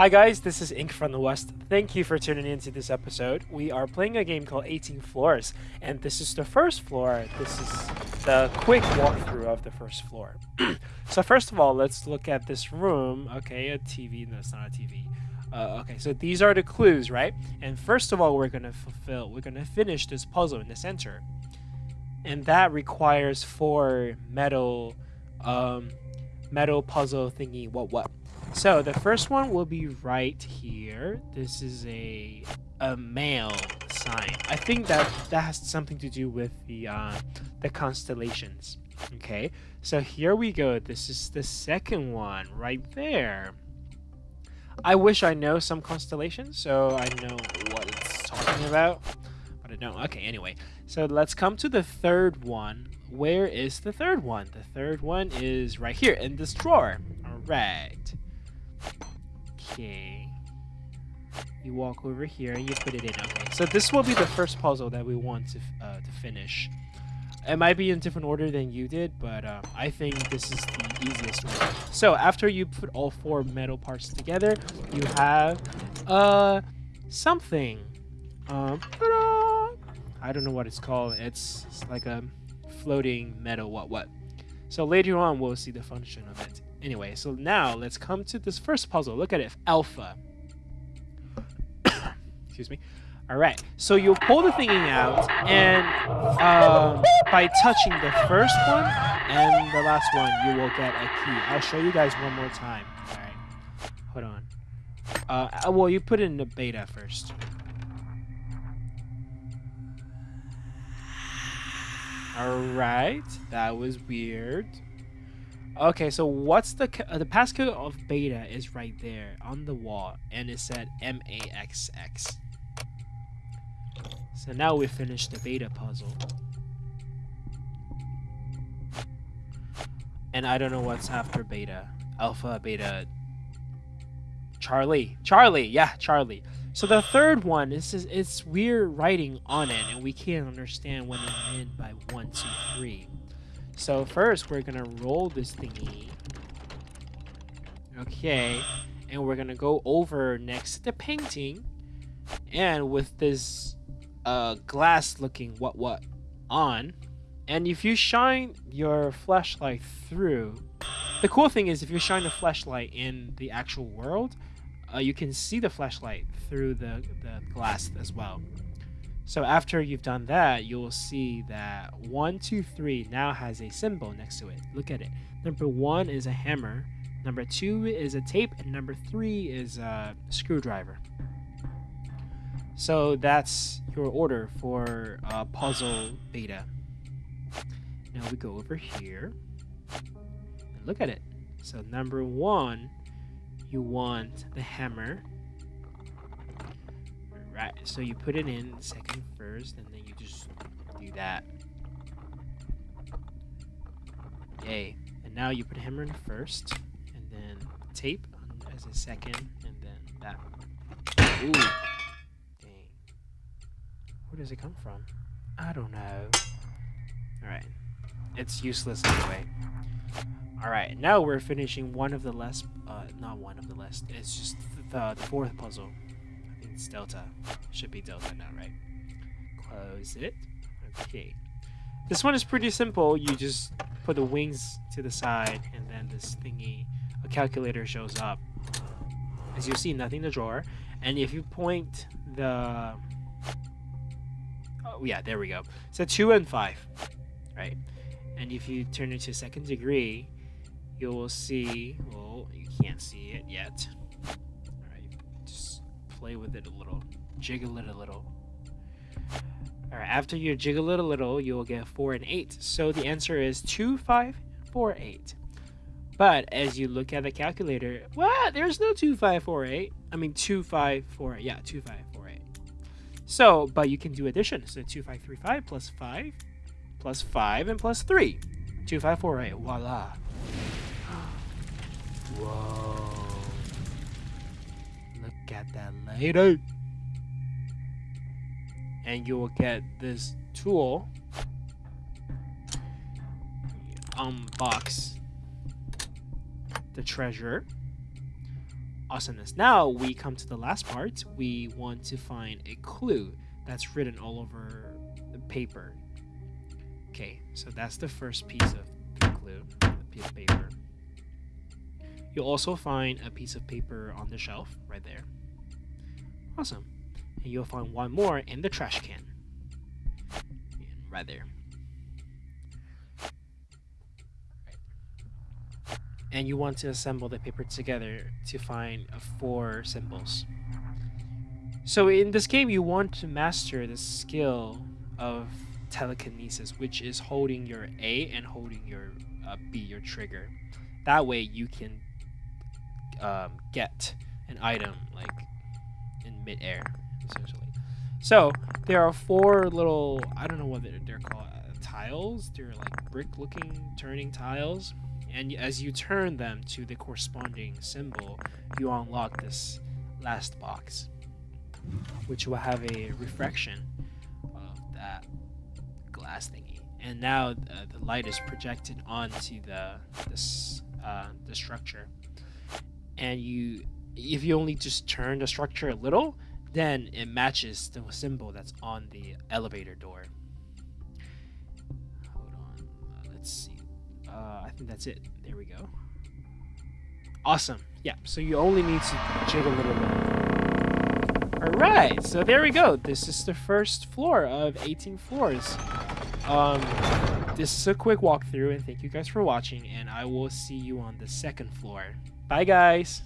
Hi guys, this is Ink from the West. Thank you for tuning into this episode. We are playing a game called 18 Floors, and this is the first floor. This is the quick walkthrough of the first floor. so first of all, let's look at this room. Okay, a TV. No, it's not a TV. Uh, okay, so these are the clues, right? And first of all, we're gonna fulfill. We're gonna finish this puzzle in the center, and that requires four metal, um, metal puzzle thingy. What what? So the first one will be right here. This is a a male sign. I think that that has something to do with the uh, the constellations. Okay, so here we go. This is the second one right there. I wish I know some constellations so I know what it's talking about, but I don't. Okay, anyway, so let's come to the third one. Where is the third one? The third one is right here in this drawer. All right. Okay. You walk over here and you put it in. Okay, so this will be the first puzzle that we want to, uh, to finish. It might be in different order than you did, but um, I think this is the easiest one. So after you put all four metal parts together, you have uh, something. Um, I don't know what it's called. It's, it's like a floating metal what what. So later on, we'll see the function of it. Anyway, so now let's come to this first puzzle. Look at it, alpha. Excuse me. All right, so you'll pull the thingy out, and um, by touching the first one and the last one, you will get a key. I'll show you guys one more time. All right, hold on. Uh, well, you put it in the beta first. All right, that was weird. Okay, so what's the uh, the passcode of beta is right there on the wall, and it said MAXX. So now we finished the beta puzzle. And I don't know what's after beta. Alpha, beta, Charlie. Charlie, yeah, Charlie. So the third one is it's weird writing on it, and we can't understand what it meant by one, two, three. So first, we're gonna roll this thingy. Okay, and we're gonna go over next to the painting, and with this uh, glass-looking what what on, and if you shine your flashlight through, the cool thing is if you shine the flashlight in the actual world, uh, you can see the flashlight through the, the glass as well. So after you've done that, you'll see that 1, 2, 3 now has a symbol next to it. Look at it. Number 1 is a hammer, number 2 is a tape, and number 3 is a screwdriver. So that's your order for uh, puzzle beta. Now we go over here and look at it. So number 1, you want the hammer Right, so you put it in second first, and then you just do that. Yay. And now you put hammer in first, and then tape as a second, and then that. Ooh. Dang. Where does it come from? I don't know. Alright. It's useless anyway. Alright, now we're finishing one of the less, uh, not one of the less, it's just the, the fourth puzzle. It's delta. Should be delta now, right? Close it. Okay. This one is pretty simple. You just put the wings to the side, and then this thingy, a calculator shows up. As you see, nothing in the drawer. And if you point the... Oh, yeah, there we go. So 2 and 5, right? And if you turn it to second degree, you will see... Well, you can't see it yet play with it a little, jiggle it a little. Alright, after you jiggle it a little, you'll get 4 and 8. So the answer is 2, 5, 4, 8. But as you look at the calculator, what? There's no 2, 5, 4, 8. I mean 2, 5, 4, 8. Yeah, 2, 5, 4, 8. So, but you can do addition. So 2, 5, 3, 5 plus 5 plus 5 and plus 3. 2, 5, 4, 8. Voila. Whoa at that later. And you will get this tool. Unbox the treasure. Awesomeness. Now we come to the last part. We want to find a clue that's written all over the paper. Okay, so that's the first piece of the clue, the piece of paper. You'll also find a piece of paper on the shelf right there. Awesome. And you'll find one more in the trash can. Right there. And you want to assemble the paper together to find four symbols. So in this game, you want to master the skill of telekinesis, which is holding your A and holding your uh, B, your trigger. That way you can um, get an item like in midair, essentially. So there are four little, I don't know what they're, they're called, uh, tiles. They're like brick-looking turning tiles. And as you turn them to the corresponding symbol, you unlock this last box, which will have a refraction of that glass thingy. And now uh, the light is projected onto the this uh, the structure, and you if you only just turn the structure a little, then it matches the symbol that's on the elevator door. Hold on, uh, let's see. Uh, I think that's it. There we go. Awesome. Yeah, so you only need to jiggle a little bit. Alright, so there we go. This is the first floor of 18 floors. Um, this is a quick walkthrough, and thank you guys for watching, and I will see you on the second floor. Bye, guys!